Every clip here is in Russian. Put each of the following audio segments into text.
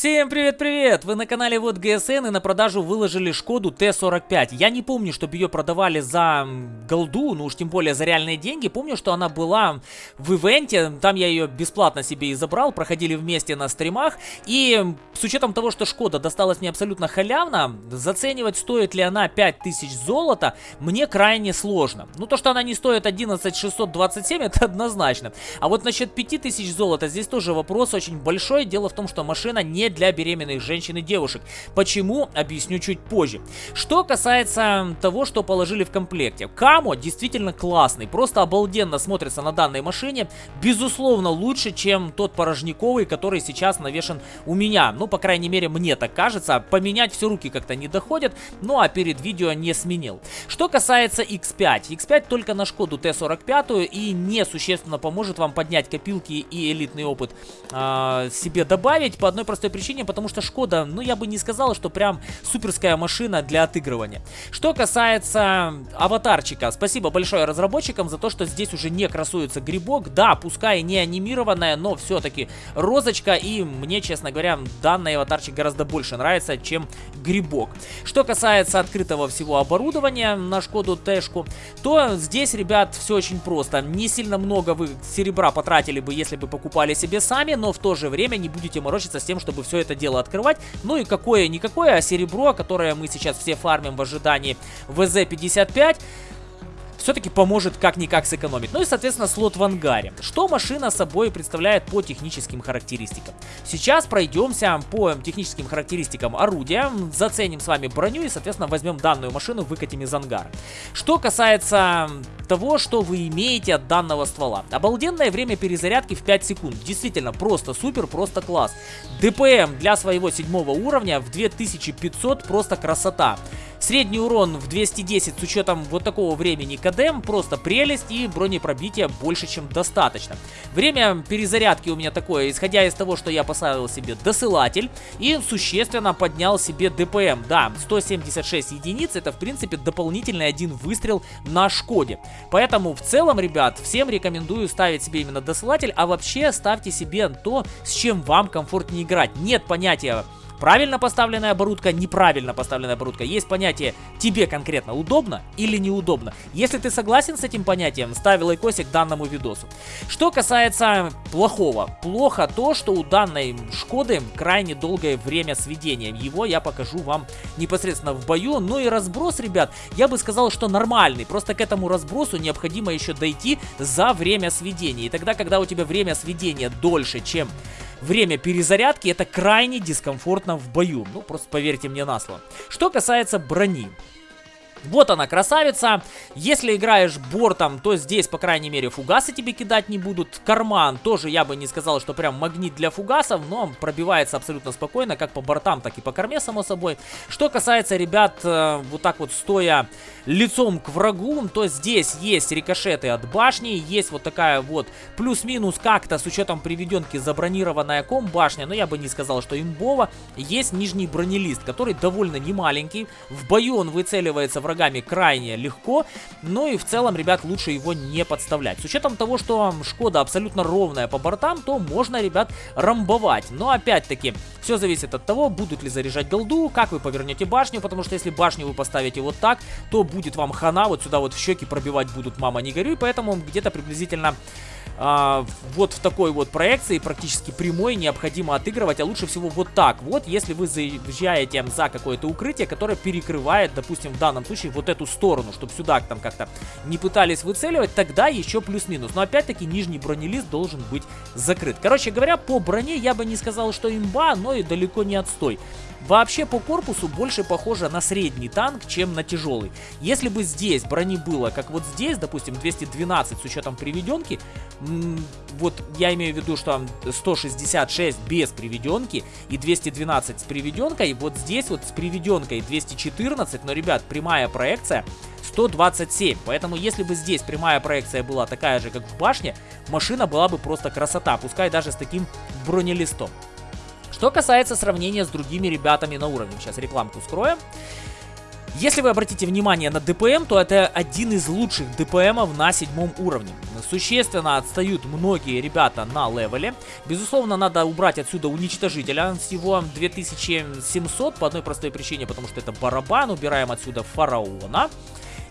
Всем привет-привет! Вы на канале Вот ГСН и на продажу выложили Шкоду Т-45. Я не помню, чтобы ее продавали за голду, ну уж тем более за реальные деньги. Помню, что она была в ивенте, там я ее бесплатно себе и забрал, проходили вместе на стримах. И с учетом того, что Шкода досталась мне абсолютно халявно, заценивать стоит ли она 5000 золота, мне крайне сложно. Ну то, что она не стоит 11627, это однозначно. А вот насчет 5000 золота, здесь тоже вопрос очень большой. Дело в том, что машина не для беременных женщин и девушек. Почему? Объясню чуть позже. Что касается того, что положили в комплекте. Камо действительно классный, просто обалденно смотрится на данной машине. Безусловно, лучше, чем тот порожниковый, который сейчас навешен у меня. Ну, по крайней мере, мне так кажется. Поменять все руки как-то не доходят, ну а перед видео не сменил. Что касается X5. X5 только на Шкоду Т-45 и не существенно поможет вам поднять копилки и элитный опыт э, себе добавить по одной простой причине, потому что Шкода, ну я бы не сказал, что прям суперская машина для отыгрывания. Что касается аватарчика, спасибо большое разработчикам за то, что здесь уже не красуется грибок. Да, пускай не анимированная, но все-таки розочка, и мне, честно говоря, данный аватарчик гораздо больше нравится, чем грибок. Что касается открытого всего оборудования на Шкоду Тэшку, то здесь, ребят, все очень просто. Не сильно много вы серебра потратили бы, если бы покупали себе сами, но в то же время не будете морочиться с тем, чтобы все это дело открывать. Ну и какое-никакое, а серебро, которое мы сейчас все фармим в ожидании ВЗ-55 все-таки поможет как-никак сэкономить. Ну и, соответственно, слот в ангаре. Что машина собой представляет по техническим характеристикам? Сейчас пройдемся по техническим характеристикам орудия, заценим с вами броню и, соответственно, возьмем данную машину, выкатим из ангара. Что касается того, что вы имеете от данного ствола. Обалденное время перезарядки в 5 секунд. Действительно, просто супер, просто класс. ДПМ для своего седьмого уровня в 2500 просто красота. Средний урон в 210 с учетом вот такого времени КДМ просто прелесть и бронепробитие больше чем достаточно. Время перезарядки у меня такое, исходя из того, что я поставил себе досылатель и существенно поднял себе ДПМ. Да, 176 единиц это в принципе дополнительный один выстрел на Шкоде. Поэтому в целом, ребят, всем рекомендую ставить себе именно досылатель, а вообще ставьте себе то, с чем вам комфортнее играть. Нет понятия Правильно поставленная оборудка, неправильно поставленная оборудка. Есть понятие тебе конкретно удобно или неудобно. Если ты согласен с этим понятием, ставь лайкосик данному видосу. Что касается плохого. Плохо то, что у данной Шкоды крайне долгое время сведения. Его я покажу вам непосредственно в бою. Ну и разброс, ребят, я бы сказал, что нормальный. Просто к этому разбросу необходимо еще дойти за время сведения. И тогда, когда у тебя время сведения дольше, чем время перезарядки это крайне дискомфортно в бою. Ну, просто поверьте мне на слово. Что касается брони. Вот она, красавица. Если играешь бортом, то здесь, по крайней мере, фугасы тебе кидать не будут. Карман тоже я бы не сказал, что прям магнит для фугасов, но пробивается абсолютно спокойно, как по бортам, так и по корме, само собой. Что касается ребят, э, вот так вот стоя лицом к врагу, то здесь есть рикошеты от башни, есть вот такая вот плюс-минус как-то с учетом приведенки забронированная ком башня, но я бы не сказал, что имбова. Есть нижний бронелист, который довольно немаленький. В бою он выцеливается врагами крайне легко, ну и в целом, ребят, лучше его не подставлять. С учетом того, что Шкода абсолютно ровная по бортам, то можно, ребят, рамбовать. Но опять-таки, все зависит от того, будут ли заряжать голду, как вы повернете башню, потому что если башню вы поставите вот так, то будет вам хана, вот сюда вот в щеки пробивать будут мама не горюй, поэтому где-то приблизительно а, вот в такой вот проекции, практически прямой, необходимо отыгрывать, а лучше всего вот так вот, если вы заезжаете за какое-то укрытие, которое перекрывает, допустим, в данном случае вот эту сторону, чтобы сюда там как-то не пытались выцеливать, тогда еще плюс-минус. Но опять-таки нижний бронелист должен быть закрыт. Короче говоря, по броне я бы не сказал, что имба, но и далеко не отстой. Вообще по корпусу больше похоже на средний танк, чем на тяжелый. Если бы здесь брони было, как вот здесь, допустим, 212 с учетом приведенки, вот я имею в виду, что 166 без приведенки и 212 с приведенкой, вот здесь вот с приведенкой 214, но, ребят, прямая проекция 127. Поэтому если бы здесь прямая проекция была такая же, как в башне, машина была бы просто красота, пускай даже с таким бронелистом. Что касается сравнения с другими ребятами на уровне, сейчас рекламку скроем. Если вы обратите внимание на ДПМ, то это один из лучших ДПМов на седьмом уровне. Существенно отстают многие ребята на левеле. Безусловно, надо убрать отсюда уничтожителя с его 2700 по одной простой причине, потому что это барабан. Убираем отсюда фараона.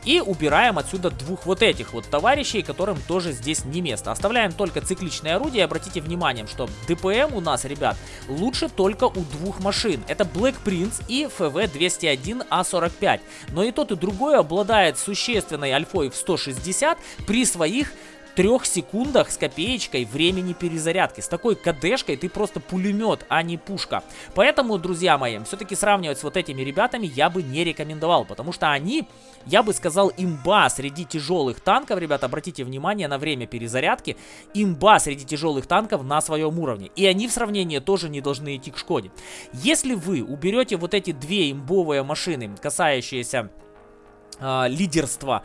И убираем отсюда двух вот этих вот товарищей, которым тоже здесь не место. Оставляем только цикличное орудие. Обратите внимание, что ДПМ у нас, ребят, лучше только у двух машин. Это Black Prince и FV201A45. Но и тот, и другой обладает существенной альфой в 160 при своих трех секундах с копеечкой времени перезарядки. С такой КДшкой ты просто пулемет, а не пушка. Поэтому, друзья мои, все-таки сравнивать с вот этими ребятами я бы не рекомендовал, потому что они, я бы сказал, имба среди тяжелых танков, ребята, обратите внимание на время перезарядки, имба среди тяжелых танков на своем уровне. И они в сравнении тоже не должны идти к Шкоде. Если вы уберете вот эти две имбовые машины, касающиеся э, лидерства,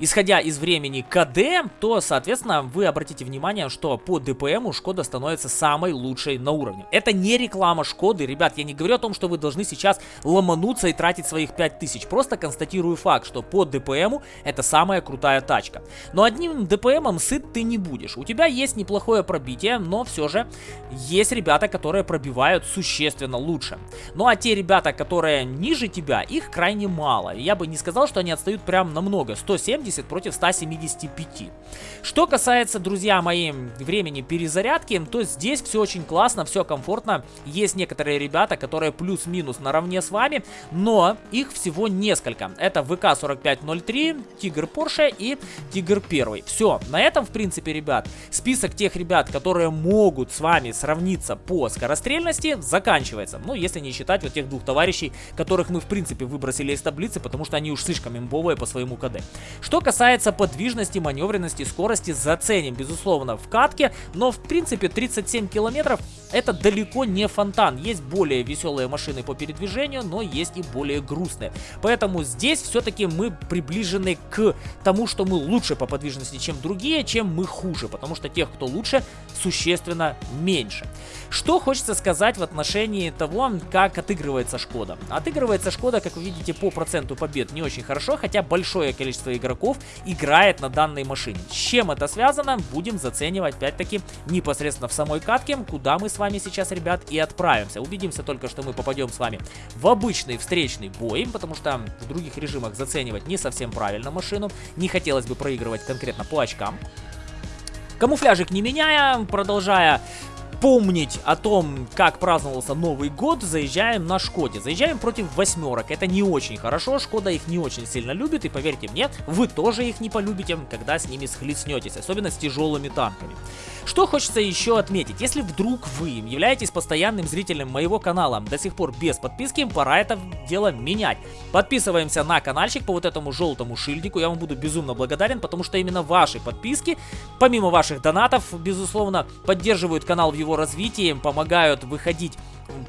исходя из времени КД, то, соответственно, вы обратите внимание, что по ДПМу Шкода становится самой лучшей на уровне. Это не реклама Шкоды, ребят, я не говорю о том, что вы должны сейчас ломануться и тратить своих 5000. Просто констатирую факт, что по ДПМу это самая крутая тачка. Но одним ДПМом сыт ты не будешь. У тебя есть неплохое пробитие, но все же есть ребята, которые пробивают существенно лучше. Ну а те ребята, которые ниже тебя, их крайне мало. Я бы не сказал, что они отстают прям намного. 170 170 против 175. Что касается, друзья мои, времени перезарядки, то здесь все очень классно, все комфортно. Есть некоторые ребята, которые плюс-минус наравне с вами, но их всего несколько. Это ВК-4503, Тигр Порше и Тигр 1. Все, на этом, в принципе, ребят, список тех ребят, которые могут с вами сравниться по скорострельности, заканчивается. Ну, если не считать вот тех двух товарищей, которых мы, в принципе, выбросили из таблицы, потому что они уж слишком имбовые по своему КД. Что касается подвижности, маневренности, скорости, заценим, безусловно, в катке, но в принципе 37 километров это далеко не фонтан. Есть более веселые машины по передвижению, но есть и более грустные. Поэтому здесь все-таки мы приближены к тому, что мы лучше по подвижности, чем другие, чем мы хуже, потому что тех, кто лучше, существенно меньше. Что хочется сказать в отношении того, как отыгрывается Шкода. Отыгрывается Шкода, как вы видите, по проценту побед не очень хорошо, хотя большое количество игроков играет на данной машине. С чем это связано, будем заценивать опять-таки непосредственно в самой катке, куда мы с вами сейчас, ребят, и отправимся. Убедимся только, что мы попадем с вами в обычный встречный бой, потому что в других режимах заценивать не совсем правильно машину. Не хотелось бы проигрывать конкретно по очкам. Камуфляжик не меняя, продолжая помнить о том, как праздновался Новый год, заезжаем на Шкоде. Заезжаем против восьмерок. Это не очень хорошо, Шкода их не очень сильно любит, и поверьте мне, вы тоже их не полюбите, когда с ними схлестнетесь, особенно с тяжелыми танками. Что хочется еще отметить, если вдруг вы являетесь постоянным зрителем моего канала до сих пор без подписки, пора это дело менять. Подписываемся на каналчик по вот этому желтому шильдику, я вам буду безумно благодарен, потому что именно ваши подписки, помимо ваших донатов, безусловно, поддерживают канал в его развитии, помогают выходить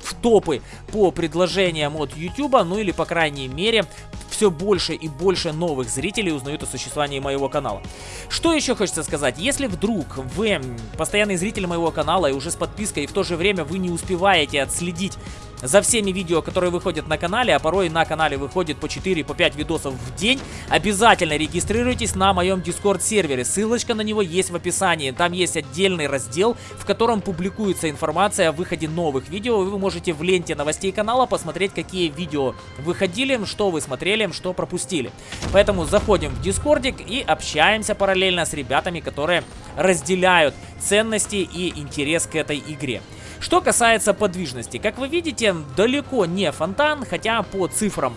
в топы по предложениям от YouTube, ну или по крайней мере все больше и больше новых зрителей узнают о существовании моего канала. Что еще хочется сказать? Если вдруг вы постоянный зритель моего канала и уже с подпиской, и в то же время вы не успеваете отследить за всеми видео, которые выходят на канале, а порой на канале выходит по 4-5 по видосов в день, обязательно регистрируйтесь на моем Discord сервере. Ссылочка на него есть в описании. Там есть отдельный раздел, в котором публикуется информация о выходе новых видео. Вы можете в ленте новостей канала посмотреть, какие видео выходили, что вы смотрели, что пропустили. Поэтому заходим в Дискордик и общаемся параллельно с ребятами, которые разделяют ценности и интерес к этой игре. Что касается подвижности, как вы видите, далеко не фонтан, хотя по цифрам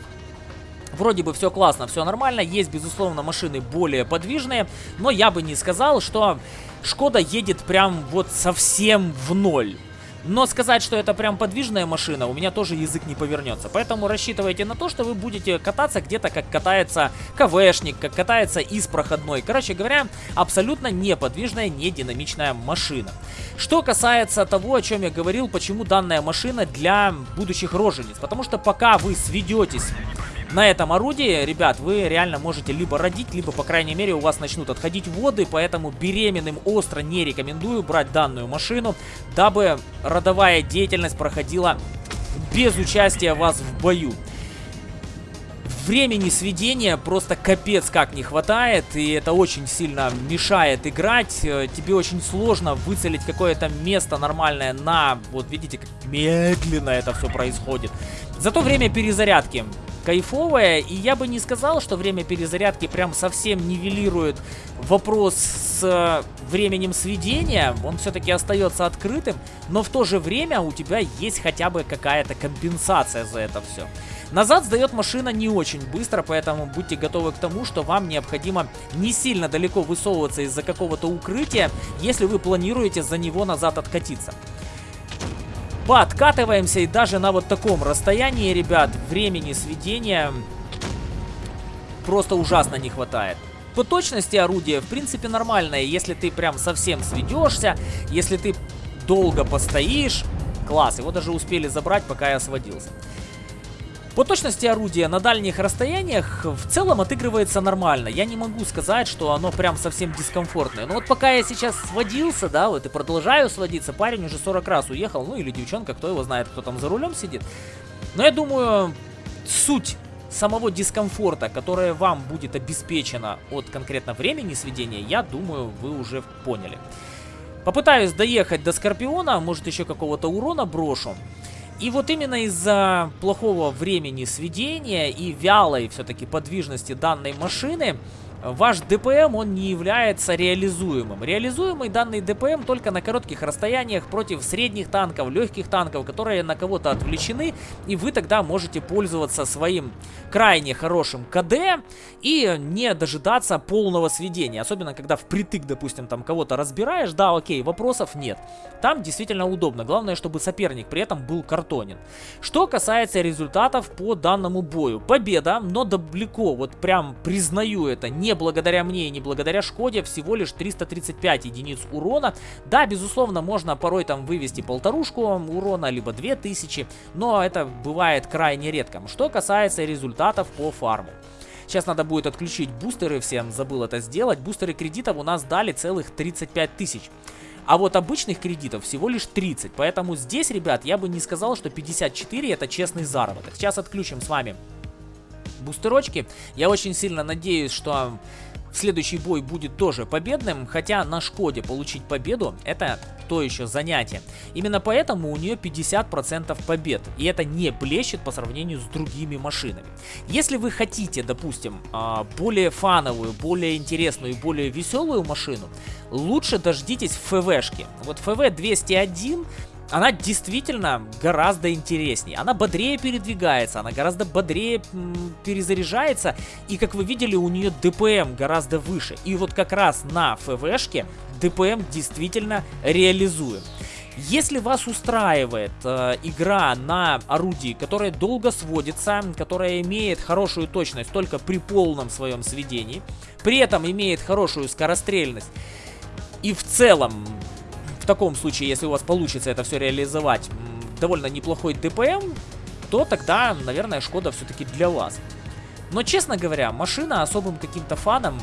Вроде бы все классно, все нормально, есть, безусловно, машины более подвижные, но я бы не сказал, что Шкода едет прям вот совсем в ноль. Но сказать, что это прям подвижная машина, у меня тоже язык не повернется. Поэтому рассчитывайте на то, что вы будете кататься где-то, как катается КВшник, как катается из проходной. Короче говоря, абсолютно неподвижная, не динамичная машина. Что касается того, о чем я говорил, почему данная машина для будущих рожениц. Потому что пока вы сведетесь на этом орудии, ребят, вы реально можете либо родить, либо, по крайней мере, у вас начнут отходить воды, поэтому беременным остро не рекомендую брать данную машину, дабы родовая деятельность проходила без участия вас в бою. времени сведения просто капец как не хватает, и это очень сильно мешает играть. Э, тебе очень сложно выцелить какое-то место нормальное на... Вот видите, как медленно это все происходит. Зато время перезарядки кайфовое, и я бы не сказал, что время перезарядки прям совсем нивелирует вопрос с э, временем сведения, он все-таки остается открытым, но в то же время у тебя есть хотя бы какая-то компенсация за это все. Назад сдает машина не очень быстро, поэтому будьте готовы к тому, что вам необходимо не сильно далеко высовываться из-за какого-то укрытия, если вы планируете за него назад откатиться. Подкатываемся и даже на вот таком расстоянии, ребят, времени сведения просто ужасно не хватает. По точности орудия, в принципе, нормальное, если ты прям совсем сведешься, если ты долго постоишь. Класс, его даже успели забрать, пока я сводился. По точности орудия на дальних расстояниях в целом отыгрывается нормально. Я не могу сказать, что оно прям совсем дискомфортное. Но вот пока я сейчас сводился, да, вот и продолжаю сводиться, парень уже 40 раз уехал, ну или девчонка, кто его знает, кто там за рулем сидит. Но я думаю, суть самого дискомфорта, которое вам будет обеспечено от конкретно времени сведения, я думаю, вы уже поняли. Попытаюсь доехать до Скорпиона, может еще какого-то урона брошу. И вот именно из-за плохого времени сведения и вялой все-таки подвижности данной машины ваш ДПМ, он не является реализуемым. Реализуемый данный ДПМ только на коротких расстояниях против средних танков, легких танков, которые на кого-то отвлечены, и вы тогда можете пользоваться своим крайне хорошим КД и не дожидаться полного сведения. Особенно, когда впритык, допустим, там кого-то разбираешь, да, окей, вопросов нет. Там действительно удобно. Главное, чтобы соперник при этом был картонен. Что касается результатов по данному бою. Победа, но далеко, вот прям признаю это, не благодаря мне и не благодаря Шкоде, всего лишь 335 единиц урона. Да, безусловно, можно порой там вывести полторушку урона, либо 2000, но это бывает крайне редко. Что касается результатов по фарму. Сейчас надо будет отключить бустеры, всем забыл это сделать. Бустеры кредитов у нас дали целых 35 тысяч. А вот обычных кредитов всего лишь 30. Поэтому здесь, ребят, я бы не сказал, что 54 это честный заработок. Сейчас отключим с вами бустерочки. Я очень сильно надеюсь, что следующий бой будет тоже победным, хотя на Шкоде получить победу это то еще занятие. Именно поэтому у нее 50% побед, и это не блещет по сравнению с другими машинами. Если вы хотите, допустим, а, более фановую, более интересную и более веселую машину, лучше дождитесь ФВшки. Вот ФВ 201 она действительно гораздо интереснее. Она бодрее передвигается, она гораздо бодрее перезаряжается. И, как вы видели, у нее ДПМ гораздо выше. И вот как раз на ФВшке ДПМ действительно реализуем. Если вас устраивает э, игра на орудии, которая долго сводится, которая имеет хорошую точность только при полном своем сведении, при этом имеет хорошую скорострельность, и в целом таком случае, если у вас получится это все реализовать, довольно неплохой ДПМ, то тогда, наверное, Шкода все-таки для вас. Но, честно говоря, машина особым каким-то фаном,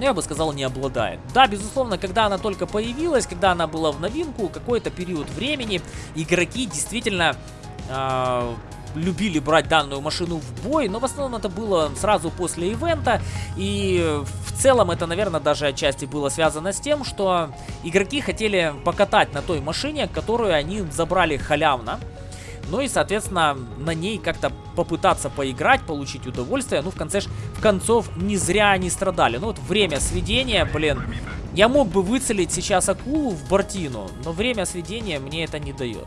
я бы сказал, не обладает. Да, безусловно, когда она только появилась, когда она была в новинку, какой-то период времени, игроки действительно э, любили брать данную машину в бой, но в основном это было сразу после ивента, и в целом это, наверное, даже отчасти было связано с тем, что игроки хотели покатать на той машине, которую они забрали халявно, ну и, соответственно, на ней как-то попытаться поиграть, получить удовольствие. Ну, в конце в концов, не зря они страдали. Ну, вот время сведения, блин. Я мог бы выцелить сейчас акулу в бортину, но время сведения мне это не дает.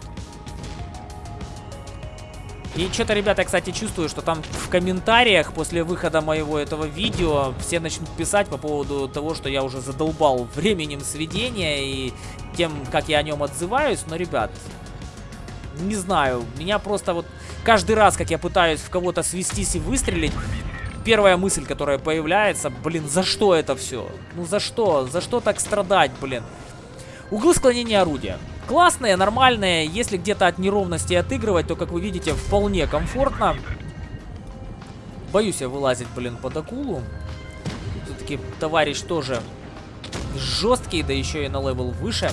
И что-то, ребята, кстати, чувствую, что там в комментариях после выхода моего этого видео все начнут писать по поводу того, что я уже задолбал временем сведения и тем, как я о нем отзываюсь. Но, ребят, не знаю, меня просто вот каждый раз, как я пытаюсь в кого-то свестись и выстрелить, первая мысль, которая появляется, блин, за что это все? Ну за что? За что так страдать, блин? Углы склонения орудия. Классные, нормальные. Если где-то от неровности отыгрывать, то, как вы видите, вполне комфортно. Боюсь я вылазить, блин, под акулу. Все-таки товарищ тоже жесткий, да еще и на level выше.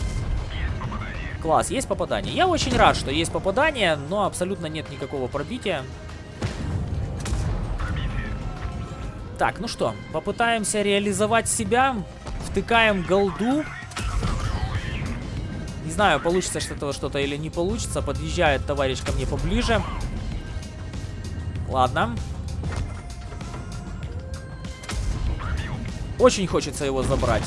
Класс, есть попадание. Я очень рад, что есть попадание, но абсолютно нет никакого пробития. Так, ну что, попытаемся реализовать себя. Втыкаем голду. Не знаю, получится что-то что-то или не получится. Подъезжает товарищ ко мне поближе. Ладно. Очень хочется его забрать.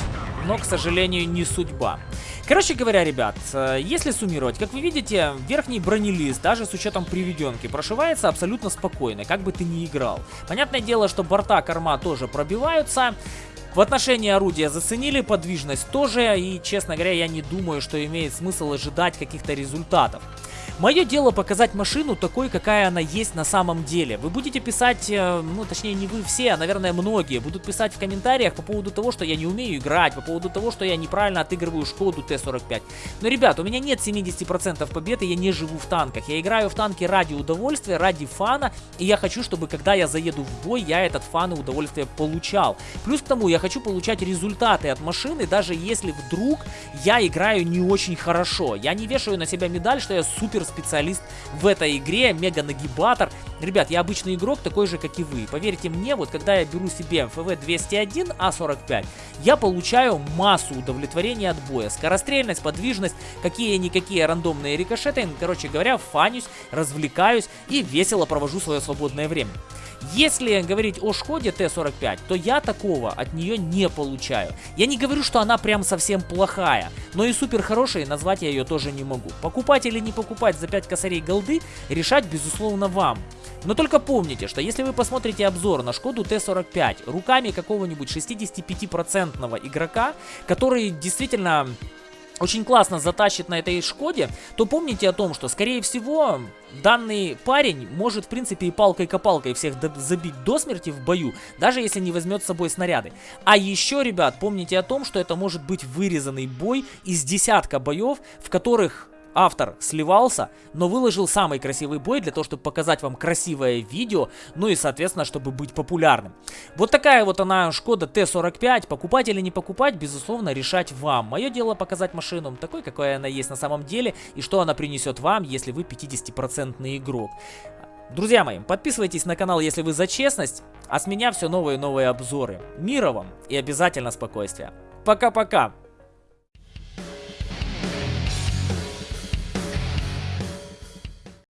Но, к сожалению, не судьба. Короче говоря, ребят, э, если суммировать, как вы видите, верхний бронелист, даже с учетом приведенки, прошивается абсолютно спокойно, как бы ты ни играл. Понятное дело, что борта, корма тоже пробиваются. В отношении орудия заценили, подвижность тоже, и, честно говоря, я не думаю, что имеет смысл ожидать каких-то результатов. Мое дело показать машину такой, какая она есть на самом деле. Вы будете писать, э, ну точнее не вы все, а наверное многие, будут писать в комментариях по поводу того, что я не умею играть, по поводу того, что я неправильно отыгрываю Шкоду Т-45. Но, ребят, у меня нет 70% победы, я не живу в танках. Я играю в танки ради удовольствия, ради фана, и я хочу, чтобы когда я заеду в бой, я этот фан и удовольствие получал. Плюс к тому, я хочу получать результаты от машины, даже если вдруг я играю не очень хорошо. Я не вешаю на себя медаль, что я супер специалист в этой игре, мега-нагибатор. Ребят, я обычный игрок, такой же, как и вы. Поверьте мне, вот когда я беру себе ФВ-201 А45, я получаю массу удовлетворения от боя. Скорострельность, подвижность, какие-никакие рандомные рикошеты. Короче говоря, фанюсь, развлекаюсь и весело провожу свое свободное время. Если говорить о Шкоде Т-45, то я такого от нее не получаю. Я не говорю, что она прям совсем плохая, но и супер хорошей назвать я ее тоже не могу. Покупать или не покупать за 5 косарей голды, решать безусловно вам. Но только помните, что если вы посмотрите обзор на Шкоду Т-45 руками какого-нибудь 65% игрока, который действительно очень классно затащит на этой Шкоде, то помните о том, что, скорее всего, данный парень может, в принципе, и палкой-копалкой всех забить до смерти в бою, даже если не возьмет с собой снаряды. А еще, ребят, помните о том, что это может быть вырезанный бой из десятка боев, в которых автор сливался, но выложил самый красивый бой для того, чтобы показать вам красивое видео, ну и, соответственно, чтобы быть популярным. Вот такая вот она Шкода Т-45. Покупать или не покупать, безусловно, решать вам. Мое дело показать машину такой, какой она есть на самом деле, и что она принесет вам, если вы 50% игрок. Друзья мои, подписывайтесь на канал, если вы за честность, а с меня все новые и новые обзоры. Мира вам и обязательно спокойствия. Пока-пока!